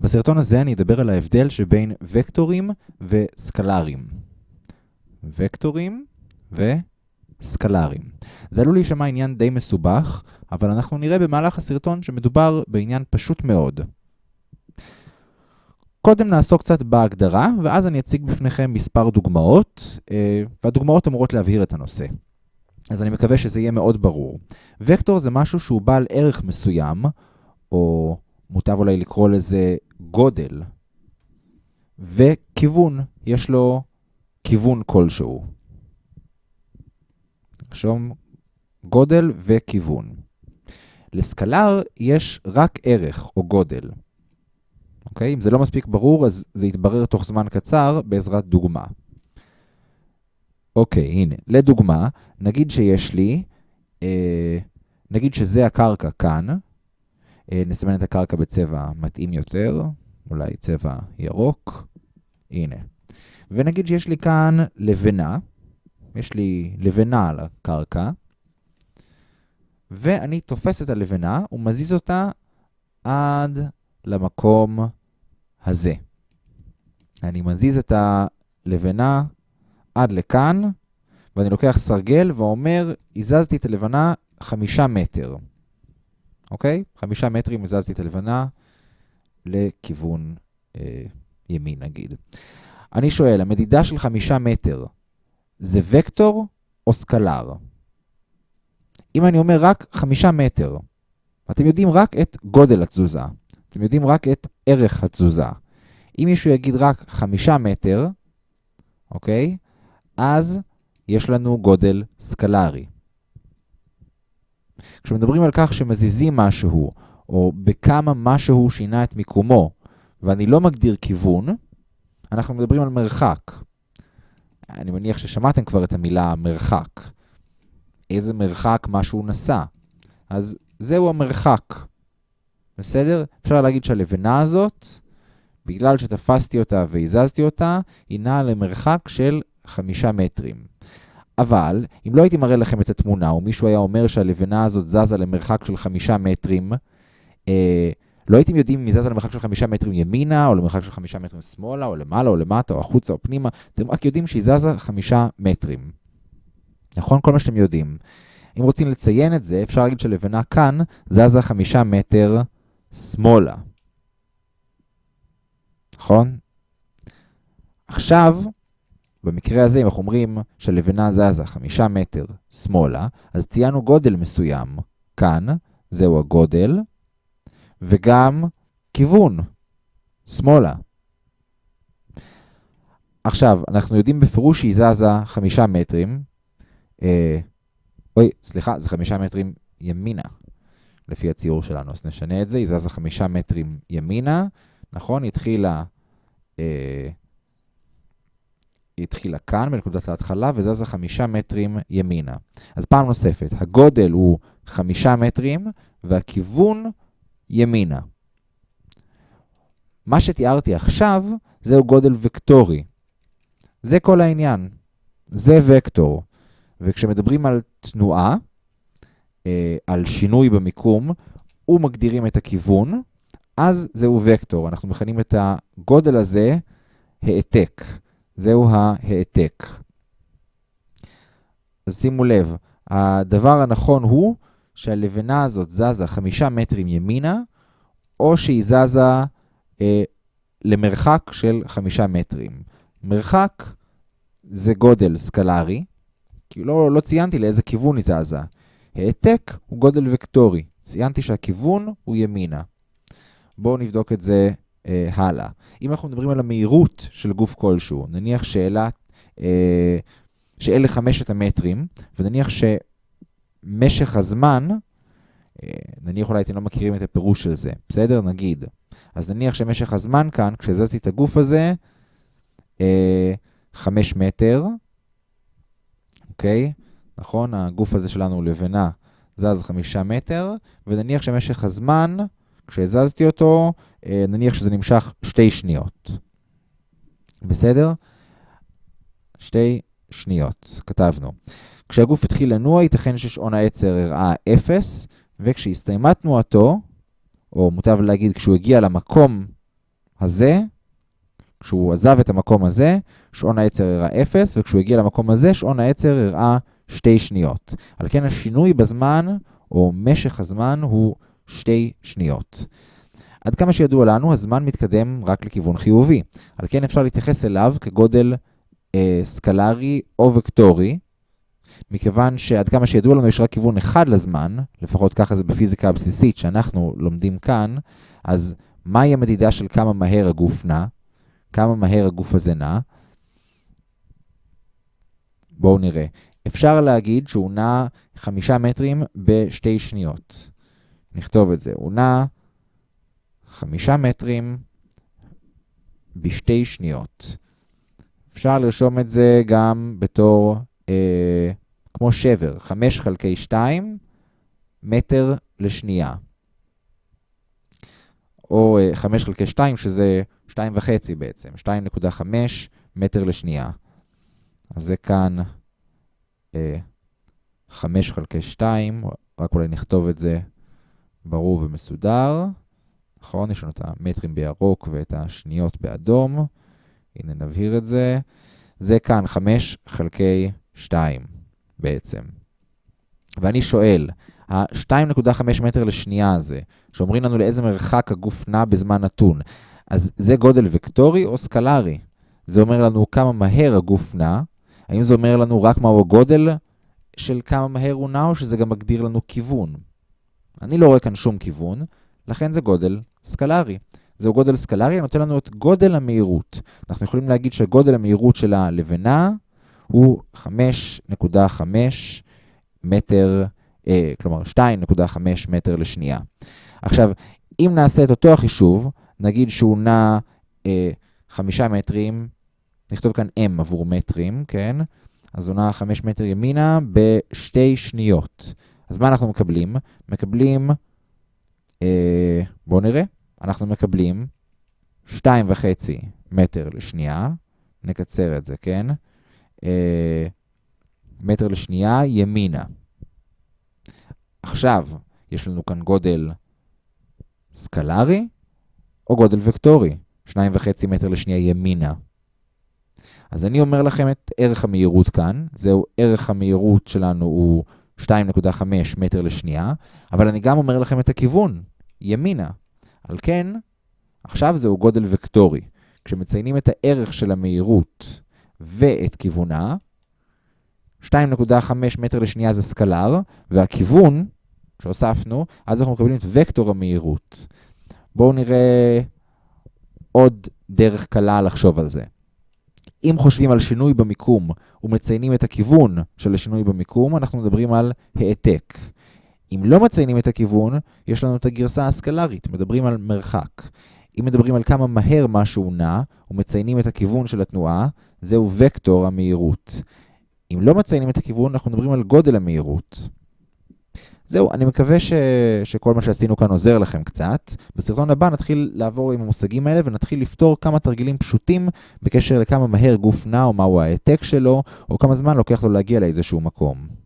בסרטון הזה אני אדבר על ההבדל שבין וקטורים וסקלרים. וקטורים וסקלרים. זה עלול להישמע עניין די מסובך, אבל אנחנו נראה במהלך הסרטון שמדובר בעניין פשוט מאוד. קודם נעסוק קצת בהגדרה, ואז אני אציג בפניכם מספר דוגמאות, אה, והדוגמאות אמורות להבהיר את הנושא. אז אני מקווה שזה יהיה מאוד ברור. וקטור זה משהו שהוא בעל ערך מסוים, או מוטב אולי לקרוא לזה גודל, וכיוון, יש לו כיוון כלשהו. נרשום גודל וכיוון. לסקלר יש רק ערך או גודל. אוקיי? אם זה לא מספיק ברור, אז זה יתברר תוך זמן קצר בעזרת דוגמה. אוקיי, הנה, לדוגמה, נגיד שיש לי, אה, נגיד שזה הקרקע כאן, נסמן את הקרקע בצבע מתאים יותר, אולי צבע ירוק, הנה. ונגיד שיש לי כאן לבנה, יש לי לבנה על הקרקע, ואני תופס את הלבנה ומזיז אותה עד למקום הזה. אני מזיז את הלבנה עד לכאן, ואני לוקח סרגל ואומר, הזזתי את הלבנה חמישה מטר. אוקיי? חמישה מטרים הזזתי את הלבנה לכיוון אה, ימין נגיד. אני שואל, המדידה של חמישה מטר זה וקטור או סקלר? אם אני אומר רק חמישה מטר, אתם יודעים רק את גודל התזוזה, אתם יודעים רק את ערך התזוזה. אם מישהו יגיד רק חמישה מטר, אוקיי? אז יש לנו גודל סקלרי. כשמדברים על כך שמזיזים משהו, או בכמה משהו שינה את מיקומו, ואני לא מגדיר כיוון, אנחנו מדברים על מרחק. אני מניח ששמעתם כבר את המילה מרחק. איזה מרחק משהו נסע. אז זהו המרחק. בסדר? אפשר להגיד שהלבנה הזאת, בגלל שתפסתי אותה והזזתי אותה, היא נעה למרחק של חמישה מטרים. אבל, אם לא הייתי מראה לכם את התמונה, או מישהו היה אומר שהלבנה הזאת זזה למרחק של חמישה מטרים, אה, לא הייתם יודעים אם היא זזה למרחק של חמישה מטרים ימינה, או למרחק של חמישה מטרים שמאלה, או למעלה, או למטה, או החוצה, או פנימה. אתם רק יודעים שהיא זזה חמישה מטרים. נכון? כל מה שאתם יודעים. אם רוצים לציין את זה, אפשר להגיד שלבנה כאן זזה חמישה מטר שמאלה. נכון? עכשיו, במקרה הזה, אם אנחנו אומרים שהלבנה זזה חמישה מטר שמאלה, אז ציינו גודל מסוים כאן, זהו הגודל, וגם כיוון, שמאלה. עכשיו, אנחנו יודעים בפירוש שהיא זזה חמישה מטרים. אה, אוי, סליחה, זה חמישה מטרים ימינה, לפי הציור שלנו. אז נשנה את זה, היא זזה חמישה מטרים ימינה, נכון? התחילה... אה, היא התחילה כאן בנקודת ההתחלה וזזה חמישה מטרים ימינה. אז פעם נוספת, הגודל הוא חמישה מטרים והכיוון ימינה. מה שתיארתי עכשיו זהו גודל וקטורי. זה כל העניין. זה וקטור. וכשמדברים על תנועה, אה, על שינוי במיקום, ומגדירים את הכיוון, אז זהו וקטור. אנחנו מכנים את הגודל הזה העתק. זהו ההעתק. אז שימו לב, הדבר הנכון הוא שהלבנה הזאת זזה חמישה מטרים ימינה, או שהיא זזה אה, למרחק של חמישה מטרים. מרחק זה גודל סקלרי, כי לא, לא ציינתי לאיזה כיוון היא זזה. העתק הוא גודל וקטורי, ציינתי שהכיוון הוא ימינה. בואו נבדוק את זה אה, הלאה. אם אנחנו מדברים על המהירות של גוף כלשהו, נניח שאלה, אה, שאלה חמשת המטרים, ונניח שמשך הזמן, אה, נניח אולי אתם לא מכירים את הפירוש של זה, בסדר? נגיד. אז נניח שמשך הזמן כאן, כשהזזתי את הגוף הזה, אה, חמש מטר, אוקיי? נכון? הגוף הזה שלנו לבנה, זז חמישה מטר, ונניח שמשך הזמן, כשהזזתי אותו, אה, נניח שזה נמשך שתי שניות. בסדר? שתי שניות, כתבנו. כשהגוף התחיל לנוע, ייתכן ששעון העצר הראה 0, וכשהסתיימה תנועתו, או מוטב להגיד כשהוא הגיע למקום הזה, כשהוא עזב את המקום הזה, שעון העצר הראה 0, וכשהוא הגיע למקום הזה, שעון העצר הראה 2 שניות. על כן השינוי בזמן, או משך הזמן, הוא 2 שניות. עד כמה שידוע לנו, הזמן מתקדם רק לכיוון חיובי. על כן אפשר להתייחס אליו כגודל אה, סקלרי או וקטורי, מכיוון שעד כמה שידוע לנו יש רק כיוון אחד לזמן, לפחות ככה זה בפיזיקה הבסיסית שאנחנו לומדים כאן, אז מהי המדידה של כמה מהר הגוף נע? כמה מהר הגוף הזה נע? בואו נראה. אפשר להגיד שהוא נע חמישה מטרים בשתי שניות. נכתוב את זה. הוא נע חמישה מטרים בשתי שניות. אפשר לרשום את זה גם בתור, אה, כמו שבר, 5 חלקי 2 מטר לשנייה. או 5 אה, חלקי 2, שזה 2.5 בעצם, 2.5 מטר לשנייה. אז זה כאן אה, 5 חלקי 2, רק אולי נכתוב את זה ברור ומסודר. נכון? יש לנו את המטרים בירוק ואת השניות באדום. הנה נבהיר את זה. זה כאן 5 חלקי 2 בעצם. ואני שואל, ה-2.5 מטר לשנייה הזה, שאומרים לנו לאיזה מרחק הגוף נע בזמן נתון, אז זה גודל וקטורי או סקלרי? זה אומר לנו כמה מהר הגוף נע, האם זה אומר לנו רק מהו הגודל של כמה מהר הוא נע, או שזה גם מגדיר לנו כיוון? אני לא רואה כאן שום כיוון, לכן זה גודל סקלרי. זהו גודל סקלרי, הנותן לנו את גודל המהירות. אנחנו יכולים להגיד שגודל המהירות של הלבנה הוא 5.5 מטר, אה, כלומר 2.5 מטר לשנייה. עכשיו, אם נעשה את אותו החישוב, נגיד שהוא נע אה, 5 מטרים, נכתוב כאן m עבור מטרים, כן? אז הוא נע 5 מטר ימינה בשתי שניות. אז מה אנחנו מקבלים? מקבלים, אה, בואו נראה. אנחנו מקבלים 2.5 מטר לשנייה, נקצר את זה, כן? אה, מטר לשנייה ימינה. עכשיו, יש לנו כאן גודל סקלרי או גודל וקטורי? 2.5 מטר לשנייה ימינה. אז אני אומר לכם את ערך המהירות כאן, זהו ערך המהירות שלנו הוא 2.5 מטר לשנייה, אבל אני גם אומר לכם את הכיוון, ימינה. על כן, עכשיו זהו גודל וקטורי. כשמציינים את הערך של המהירות ואת כיוונה, 2.5 מטר לשנייה זה סקלר, והכיוון שהוספנו, אז אנחנו מקבלים את וקטור המהירות. בואו נראה עוד דרך קלה לחשוב על זה. אם חושבים על שינוי במיקום ומציינים את הכיוון של השינוי במיקום, אנחנו מדברים על העתק. אם לא מציינים את הכיוון, יש לנו את הגרסה הסקלרית, מדברים על מרחק. אם מדברים על כמה מהר משהו נע, ומציינים את הכיוון של התנועה, זהו וקטור המהירות. אם לא מציינים את הכיוון, אנחנו מדברים על גודל המהירות. זהו, אני מקווה ש... שכל מה שעשינו כאן עוזר לכם קצת. בסרטון הבא נתחיל לעבור עם המושגים האלה ונתחיל לפתור כמה תרגילים פשוטים בקשר לכמה מהר גוף נע או מהו ההעתק שלו, או כמה זמן לוקח לו להגיע לאיזשהו מקום.